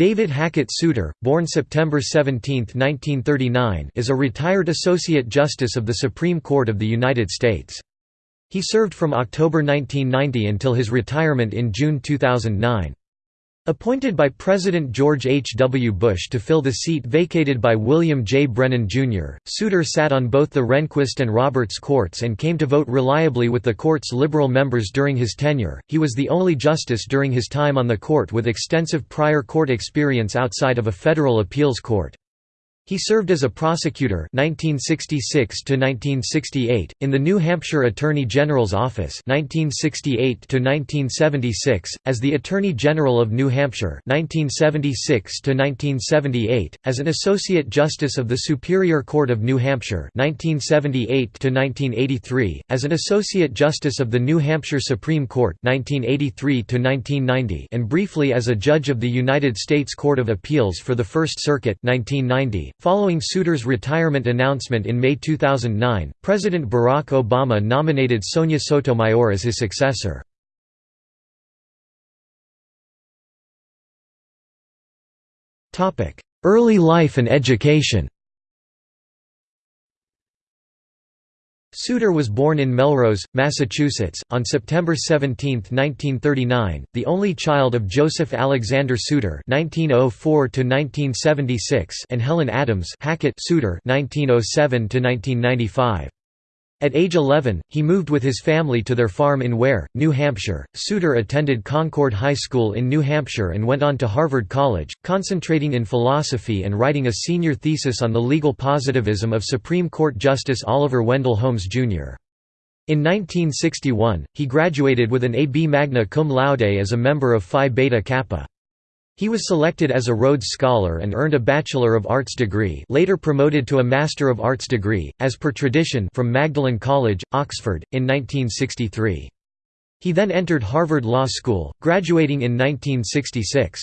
David Hackett Souter, born September 17, 1939 is a retired Associate Justice of the Supreme Court of the United States. He served from October 1990 until his retirement in June 2009. Appointed by President George H. W. Bush to fill the seat vacated by William J. Brennan, Jr., Souter sat on both the Rehnquist and Roberts courts and came to vote reliably with the court's liberal members during his tenure. He was the only justice during his time on the court with extensive prior court experience outside of a federal appeals court. He served as a prosecutor 1966 1968 in the New Hampshire Attorney General's office 1968 1976 as the Attorney General of New Hampshire 1976 1978 as an associate justice of the Superior Court of New Hampshire 1978 1983 as an associate justice of the New Hampshire Supreme Court 1983 1990 and briefly as a judge of the United States Court of Appeals for the First Circuit 1990 Following Souter's retirement announcement in May 2009, President Barack Obama nominated Sonia Sotomayor as his successor. Early life and education Souter was born in Melrose, Massachusetts, on September 17, 1939, the only child of Joseph Alexander Souter (1904–1976) and Helen Adams Hackett Souter (1907–1995). At age 11, he moved with his family to their farm in Weare, New Hampshire. Souter attended Concord High School in New Hampshire and went on to Harvard College, concentrating in philosophy and writing a senior thesis on the legal positivism of Supreme Court Justice Oliver Wendell Holmes, Jr. In 1961, he graduated with an A.B. magna cum laude as a member of Phi Beta Kappa. He was selected as a Rhodes Scholar and earned a Bachelor of Arts degree later promoted to a Master of Arts degree, as per tradition from Magdalen College, Oxford, in 1963. He then entered Harvard Law School, graduating in 1966.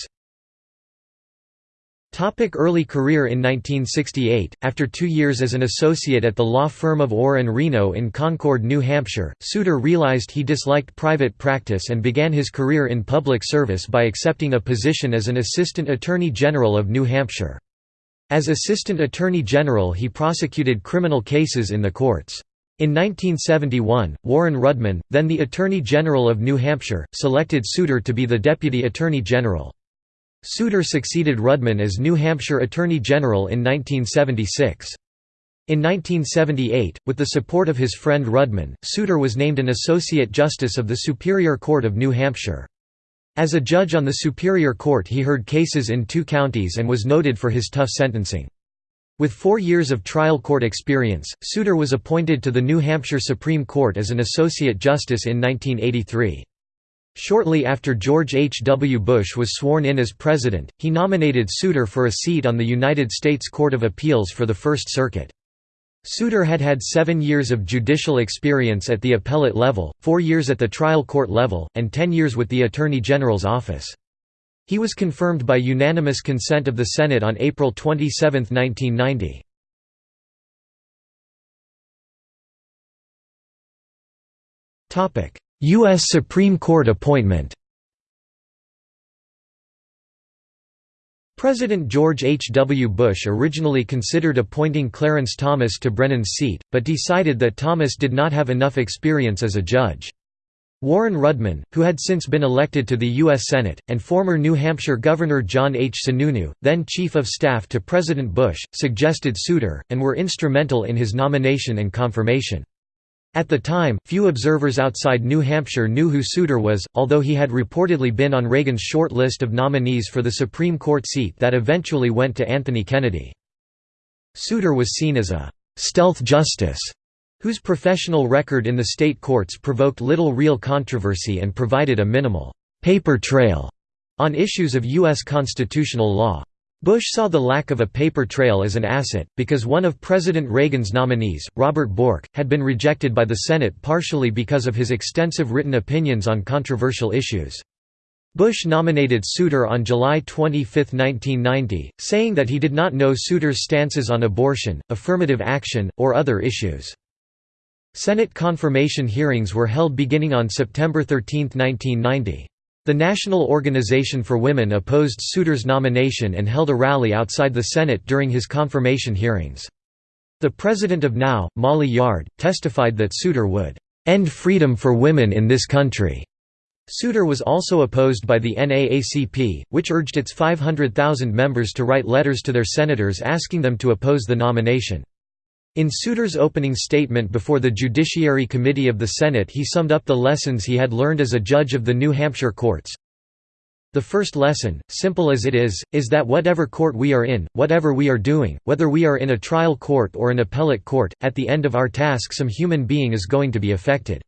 Topic early career In 1968, after two years as an associate at the law firm of Orr Reno in Concord, New Hampshire, Souter realized he disliked private practice and began his career in public service by accepting a position as an Assistant Attorney General of New Hampshire. As Assistant Attorney General he prosecuted criminal cases in the courts. In 1971, Warren Rudman, then the Attorney General of New Hampshire, selected Souter to be the Deputy Attorney General. Souter succeeded Rudman as New Hampshire Attorney General in 1976. In 1978, with the support of his friend Rudman, Souter was named an Associate Justice of the Superior Court of New Hampshire. As a judge on the Superior Court he heard cases in two counties and was noted for his tough sentencing. With four years of trial court experience, Souter was appointed to the New Hampshire Supreme Court as an Associate Justice in 1983. Shortly after George H. W. Bush was sworn in as president, he nominated Souter for a seat on the United States Court of Appeals for the First Circuit. Souter had had seven years of judicial experience at the appellate level, four years at the trial court level, and ten years with the Attorney General's office. He was confirmed by unanimous consent of the Senate on April 27, 1990. U.S. Supreme Court appointment President George H. W. Bush originally considered appointing Clarence Thomas to Brennan's seat, but decided that Thomas did not have enough experience as a judge. Warren Rudman, who had since been elected to the U.S. Senate, and former New Hampshire Governor John H. Sununu, then Chief of Staff to President Bush, suggested Souter, and were instrumental in his nomination and confirmation. At the time, few observers outside New Hampshire knew who Souter was, although he had reportedly been on Reagan's short list of nominees for the Supreme Court seat that eventually went to Anthony Kennedy. Souter was seen as a «stealth justice» whose professional record in the state courts provoked little real controversy and provided a minimal «paper trail» on issues of U.S. constitutional law. Bush saw the lack of a paper trail as an asset, because one of President Reagan's nominees, Robert Bork, had been rejected by the Senate partially because of his extensive written opinions on controversial issues. Bush nominated Souter on July 25, 1990, saying that he did not know Souter's stances on abortion, affirmative action, or other issues. Senate confirmation hearings were held beginning on September 13, 1990. The National Organization for Women opposed Souter's nomination and held a rally outside the Senate during his confirmation hearings. The president of NOW, Molly Yard, testified that Souter would end freedom for women in this country. Souter was also opposed by the NAACP, which urged its 500,000 members to write letters to their senators asking them to oppose the nomination. In Souter's opening statement before the Judiciary Committee of the Senate he summed up the lessons he had learned as a judge of the New Hampshire courts. The first lesson, simple as it is, is that whatever court we are in, whatever we are doing, whether we are in a trial court or an appellate court, at the end of our task some human being is going to be affected.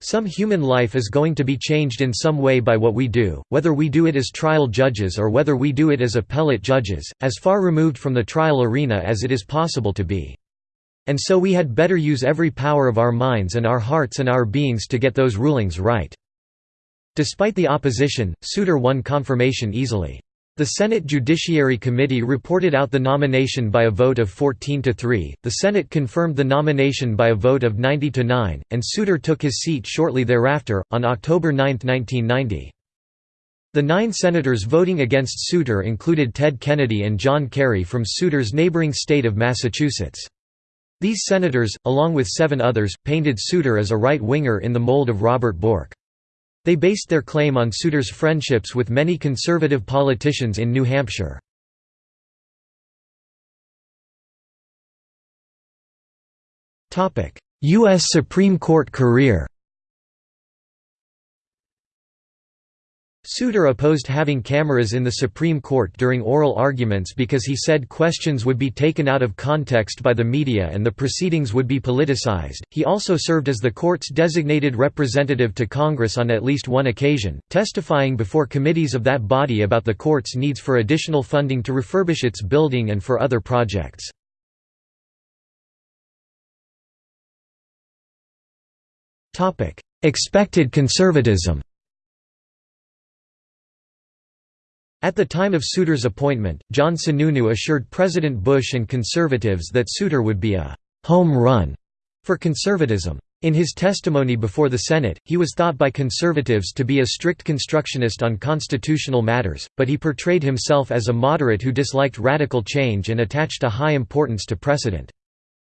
Some human life is going to be changed in some way by what we do, whether we do it as trial judges or whether we do it as appellate judges, as far removed from the trial arena as it is possible to be. And so we had better use every power of our minds and our hearts and our beings to get those rulings right. Despite the opposition, Souter won confirmation easily. The Senate Judiciary Committee reported out the nomination by a vote of 14 to 3, the Senate confirmed the nomination by a vote of 90 to 9, and Souter took his seat shortly thereafter, on October 9, 1990. The nine senators voting against Souter included Ted Kennedy and John Kerry from Souter's neighboring state of Massachusetts. These senators, along with seven others, painted Souter as a right-winger in the mold of Robert Bork. They based their claim on Souter's friendships with many conservative politicians in New Hampshire. U.S. Supreme Court career Souter opposed having cameras in the Supreme Court during oral arguments because he said questions would be taken out of context by the media and the proceedings would be politicized. He also served as the court's designated representative to Congress on at least one occasion, testifying before committees of that body about the court's needs for additional funding to refurbish its building and for other projects. Expected conservatism At the time of Souter's appointment, John Sununu assured President Bush and conservatives that Souter would be a «home run» for conservatism. In his testimony before the Senate, he was thought by conservatives to be a strict constructionist on constitutional matters, but he portrayed himself as a moderate who disliked radical change and attached a high importance to precedent.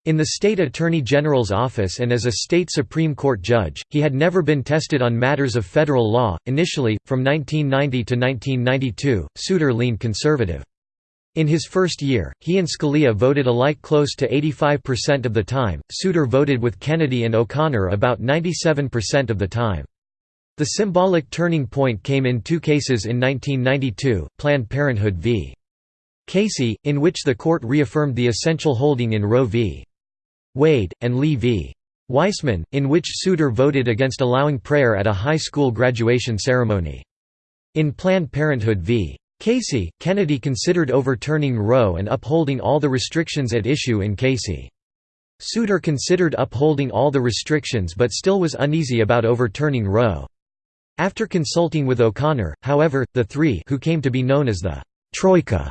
In the state attorney general's office and as a state Supreme Court judge, he had never been tested on matters of federal law. Initially, from 1990 to 1992, Souter leaned conservative. In his first year, he and Scalia voted alike close to 85% of the time, Souter voted with Kennedy and O'Connor about 97% of the time. The symbolic turning point came in two cases in 1992, Planned Parenthood v. Casey, in which the court reaffirmed the essential holding in Roe v. Wade, and Lee v. Weisman, in which Souter voted against allowing prayer at a high school graduation ceremony. In Planned Parenthood v. Casey, Kennedy considered overturning Roe and upholding all the restrictions at issue in Casey. Souter considered upholding all the restrictions but still was uneasy about overturning Roe. After consulting with O'Connor, however, the three who came to be known as the «Troika»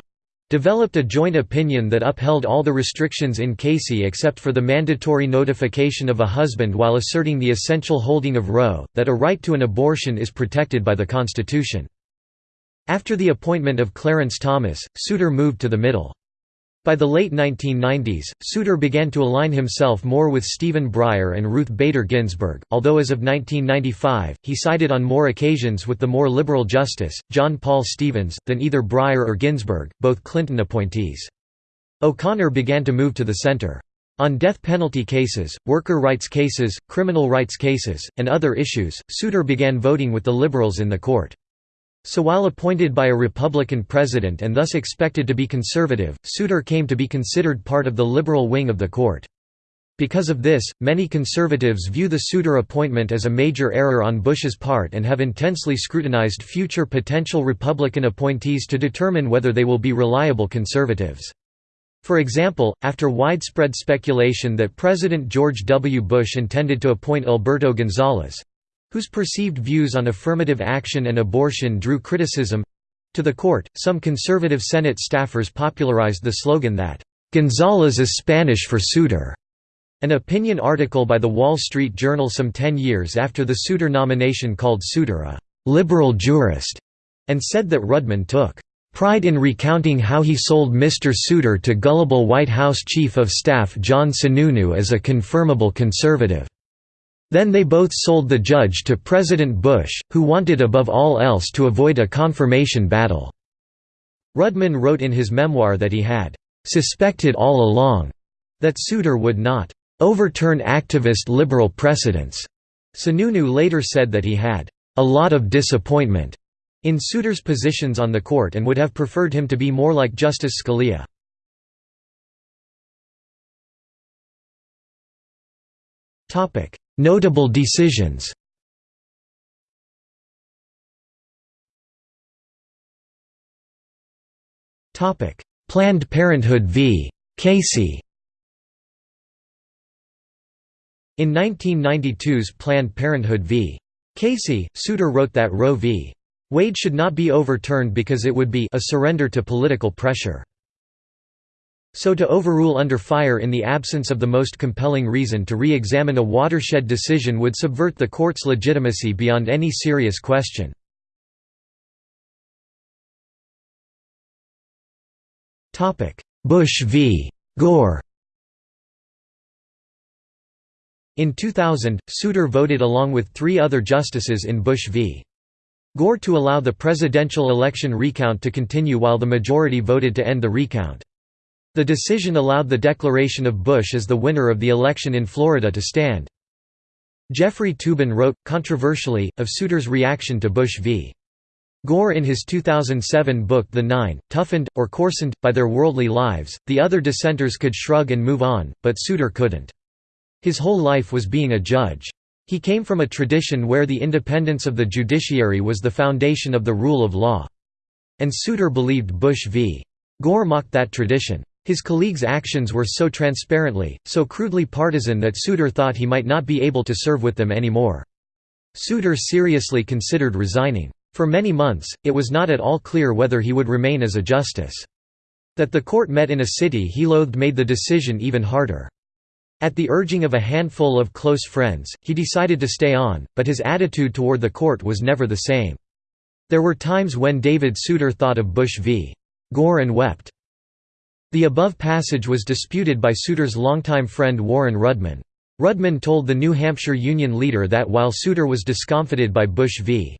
developed a joint opinion that upheld all the restrictions in Casey except for the mandatory notification of a husband while asserting the essential holding of Roe, that a right to an abortion is protected by the Constitution. After the appointment of Clarence Thomas, Souter moved to the middle. By the late 1990s, Souter began to align himself more with Stephen Breyer and Ruth Bader Ginsburg, although as of 1995, he sided on more occasions with the more liberal Justice, John Paul Stevens, than either Breyer or Ginsburg, both Clinton appointees. O'Connor began to move to the center. On death penalty cases, worker rights cases, criminal rights cases, and other issues, Souter began voting with the liberals in the court. So while appointed by a Republican president and thus expected to be conservative, Souter came to be considered part of the liberal wing of the court. Because of this, many conservatives view the Souter appointment as a major error on Bush's part and have intensely scrutinized future potential Republican appointees to determine whether they will be reliable conservatives. For example, after widespread speculation that President George W. Bush intended to appoint Alberto Gonzales, whose perceived views on affirmative action and abortion drew criticism to the court, some conservative Senate staffers popularized the slogan that, "'Gonzales is Spanish for Souter'". An opinion article by The Wall Street Journal some ten years after the Souter nomination called Souter a liberal jurist, and said that Rudman took pride in recounting how he sold Mr. Souter to gullible White House Chief of Staff John Sununu as a confirmable conservative. Then they both sold the judge to President Bush, who wanted above all else to avoid a confirmation battle." Rudman wrote in his memoir that he had "...suspected all along," that Souter would not "...overturn activist liberal precedents." Sununu later said that he had "...a lot of disappointment." in Souter's positions on the court and would have preferred him to be more like Justice Scalia. Notable decisions Planned Parenthood v. Casey In 1992's Planned Parenthood v. Casey, Souter wrote that Roe v. Wade should not be overturned because it would be a surrender to political pressure. So to overrule under fire in the absence of the most compelling reason to re-examine a watershed decision would subvert the court's legitimacy beyond any serious question. Bush v. Gore In 2000, Souter voted along with three other justices in Bush v. Gore to allow the presidential election recount to continue while the majority voted to end the recount. The decision allowed the declaration of Bush as the winner of the election in Florida to stand. Jeffrey Toobin wrote, controversially, of Souter's reaction to Bush v. Gore in his 2007 book The Nine, toughened, or coarsened, by their worldly lives, the other dissenters could shrug and move on, but Souter couldn't. His whole life was being a judge. He came from a tradition where the independence of the judiciary was the foundation of the rule of law. And Souter believed Bush v. Gore mocked that tradition. His colleagues' actions were so transparently, so crudely partisan that Souter thought he might not be able to serve with them anymore. Souter seriously considered resigning. For many months, it was not at all clear whether he would remain as a justice. That the court met in a city he loathed made the decision even harder. At the urging of a handful of close friends, he decided to stay on, but his attitude toward the court was never the same. There were times when David Souter thought of Bush v. Gore and wept. The above passage was disputed by Souter's longtime friend Warren Rudman. Rudman told the New Hampshire Union leader that while Souter was discomfited by Bush v.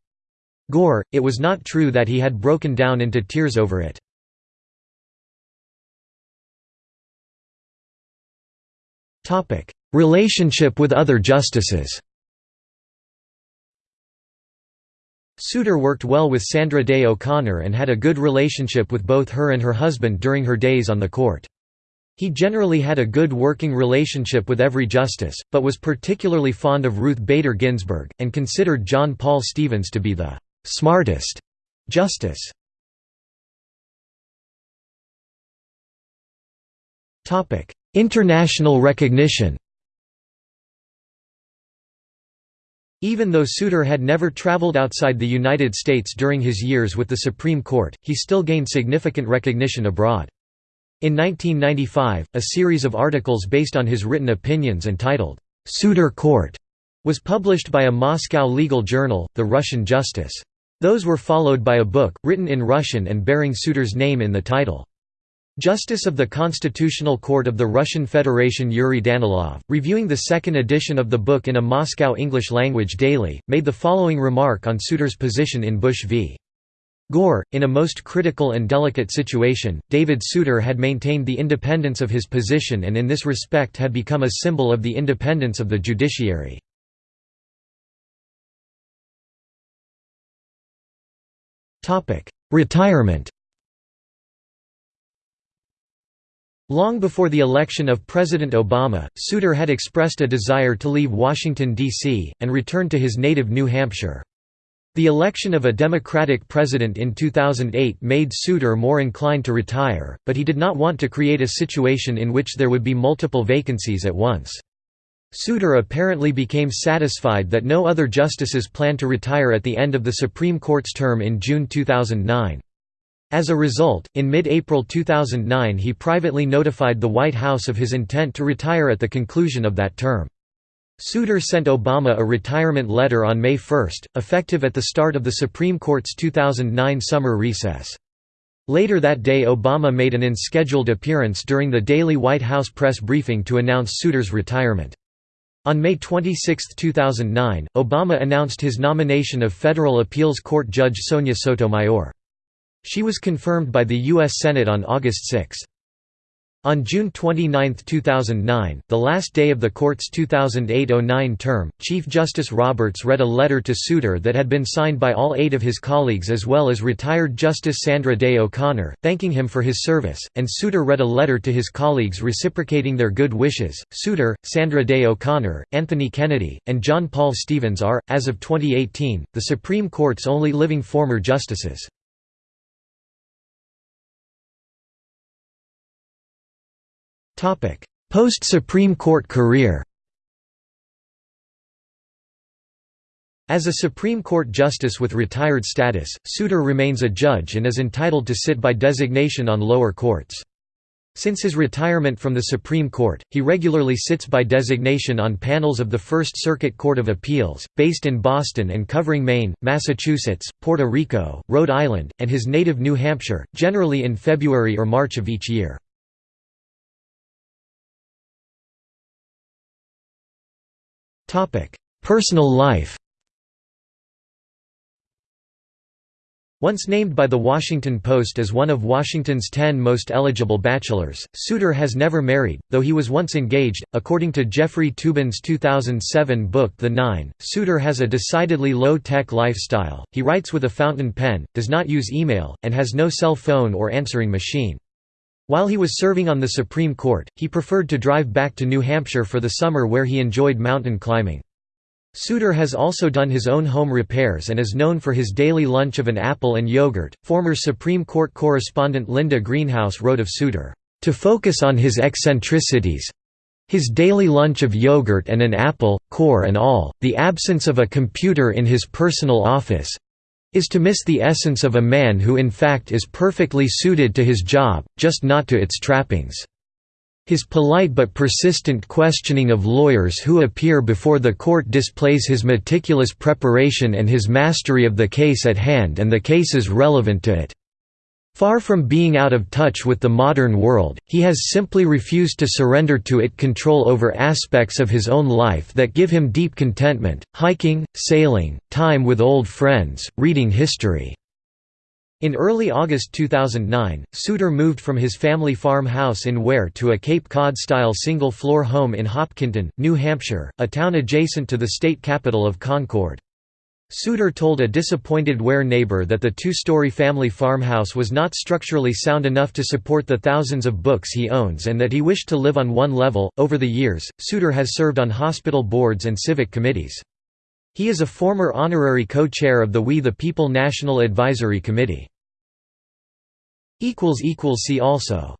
Gore, it was not true that he had broken down into tears over it. Relationship with other justices Souter worked well with Sandra Day O'Connor and had a good relationship with both her and her husband during her days on the court. He generally had a good working relationship with every justice, but was particularly fond of Ruth Bader Ginsburg, and considered John Paul Stevens to be the «smartest» justice. International recognition Even though Souter had never traveled outside the United States during his years with the Supreme Court, he still gained significant recognition abroad. In 1995, a series of articles based on his written opinions entitled, "'Souter Court' was published by a Moscow legal journal, The Russian Justice. Those were followed by a book, written in Russian and bearing Souter's name in the title. Justice of the Constitutional Court of the Russian Federation Yuri Danilov, reviewing the second edition of the book in a Moscow English-language daily, made the following remark on Souter's position in Bush v. Gore, in a most critical and delicate situation, David Souter had maintained the independence of his position and in this respect had become a symbol of the independence of the judiciary. Retirement Long before the election of President Obama, Souter had expressed a desire to leave Washington, D.C., and return to his native New Hampshire. The election of a Democratic president in 2008 made Souter more inclined to retire, but he did not want to create a situation in which there would be multiple vacancies at once. Souter apparently became satisfied that no other justices planned to retire at the end of the Supreme Court's term in June 2009. As a result, in mid-April 2009 he privately notified the White House of his intent to retire at the conclusion of that term. Souter sent Obama a retirement letter on May 1, effective at the start of the Supreme Court's 2009 summer recess. Later that day Obama made an unscheduled appearance during the daily White House press briefing to announce Souter's retirement. On May 26, 2009, Obama announced his nomination of federal appeals court judge Sonia Sotomayor. She was confirmed by the U.S. Senate on August 6. On June 29, 2009, the last day of the court's 2008–09 term, Chief Justice Roberts read a letter to Souter that had been signed by all eight of his colleagues as well as retired Justice Sandra Day O'Connor, thanking him for his service, and Souter read a letter to his colleagues reciprocating their good wishes. Souter, Sandra Day O'Connor, Anthony Kennedy, and John Paul Stevens are, as of 2018, the Supreme Court's only living former justices. Post-Supreme Court career As a Supreme Court justice with retired status, Souter remains a judge and is entitled to sit by designation on lower courts. Since his retirement from the Supreme Court, he regularly sits by designation on panels of the First Circuit Court of Appeals, based in Boston and covering Maine, Massachusetts, Puerto Rico, Rhode Island, and his native New Hampshire, generally in February or March of each year. Personal life Once named by The Washington Post as one of Washington's ten most eligible bachelors, Souter has never married, though he was once engaged. According to Jeffrey Toobin's 2007 book The Nine, Souter has a decidedly low tech lifestyle, he writes with a fountain pen, does not use email, and has no cell phone or answering machine. While he was serving on the Supreme Court, he preferred to drive back to New Hampshire for the summer where he enjoyed mountain climbing. Souter has also done his own home repairs and is known for his daily lunch of an apple and yogurt. Former Supreme Court correspondent Linda Greenhouse wrote of Souter, to focus on his eccentricities his daily lunch of yogurt and an apple, core and all, the absence of a computer in his personal office, is to miss the essence of a man who in fact is perfectly suited to his job, just not to its trappings. His polite but persistent questioning of lawyers who appear before the court displays his meticulous preparation and his mastery of the case at hand and the cases relevant to it. Far from being out of touch with the modern world, he has simply refused to surrender to it control over aspects of his own life that give him deep contentment, hiking, sailing, time with old friends, reading history. In early August 2009, Souter moved from his family farmhouse in Weare to a Cape Cod-style single-floor home in Hopkinton, New Hampshire, a town adjacent to the state capital of Concord. Souter told a disappointed Weare neighbor that the two-story family farmhouse was not structurally sound enough to support the thousands of books he owns and that he wished to live on one level. Over the years, Souter has served on hospital boards and civic committees. He is a former honorary co-chair of the We the People National Advisory Committee. See also